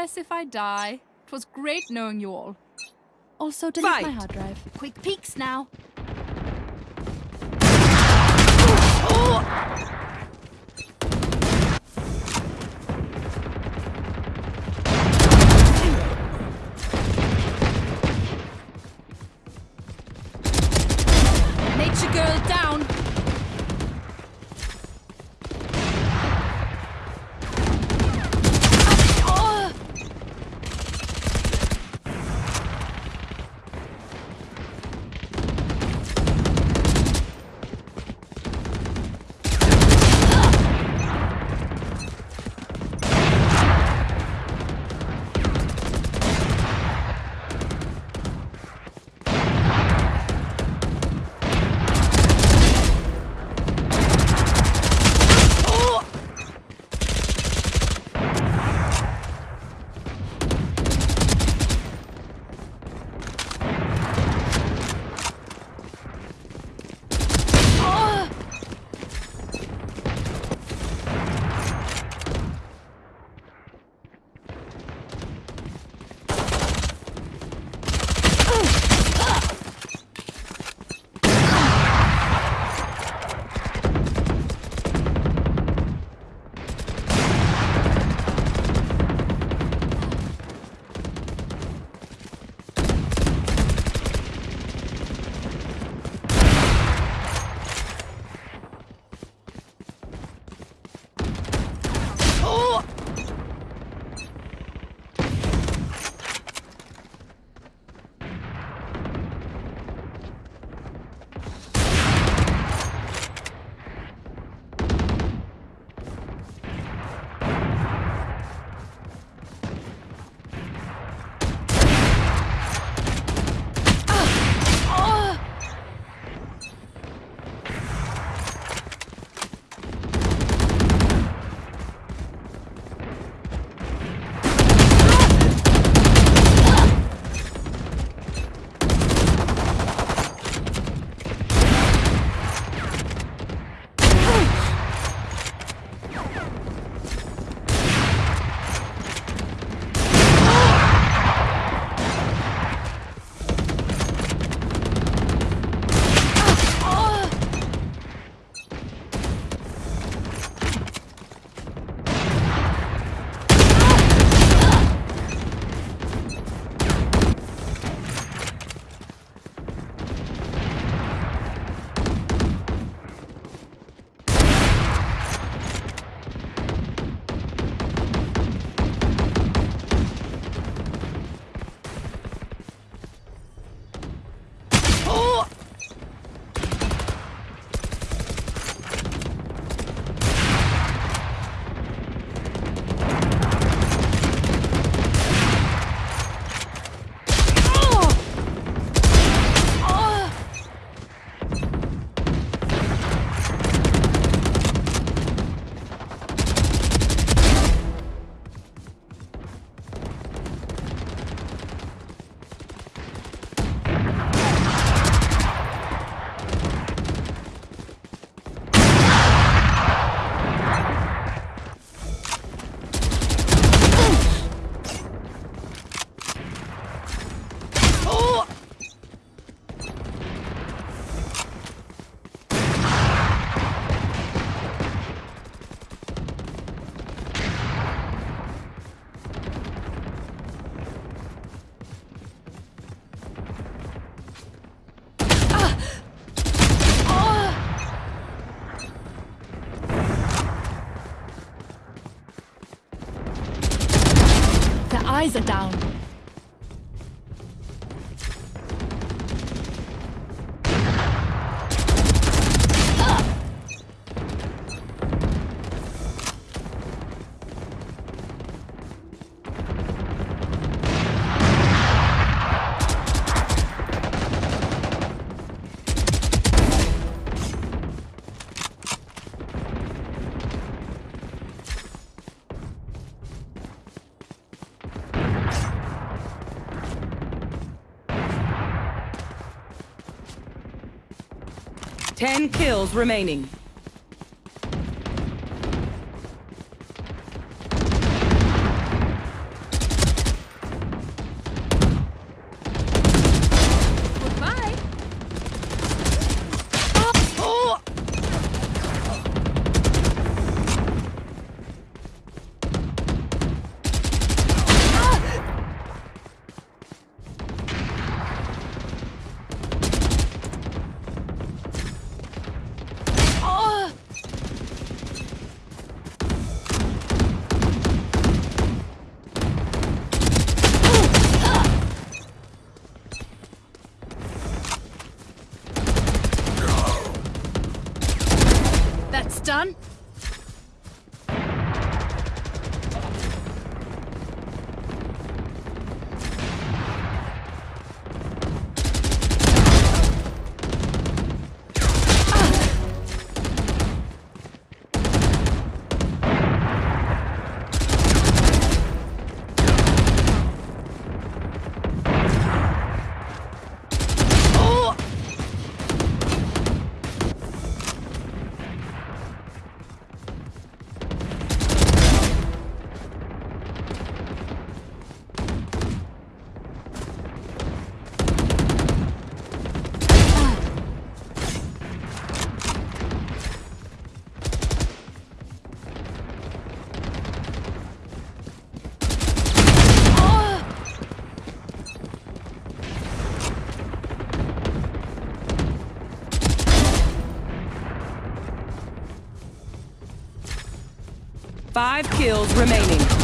progress if I die. It was great knowing you all. Also, delete Fight. my hard drive. Quick peeks now. Eyes down. Ten kills remaining. Five kills remaining.